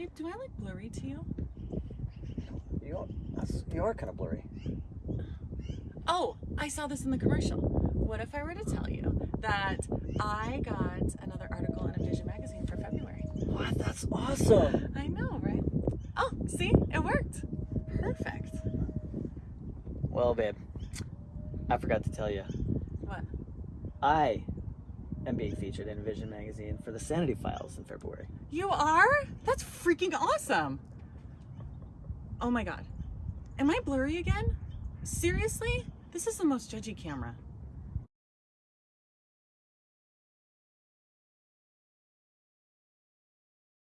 Babe, do I look blurry to you? You are, you are kind of blurry. Oh, I saw this in the commercial. What if I were to tell you that I got another article in a Vision magazine for February? What? That's awesome. I know, right? Oh, see, it worked. Perfect. Well, babe, I forgot to tell you. What? I am being featured in Vision magazine for the Sanity Files in February. You are? That's freaking awesome. Oh my god. Am I blurry again? Seriously? This is the most judgy camera.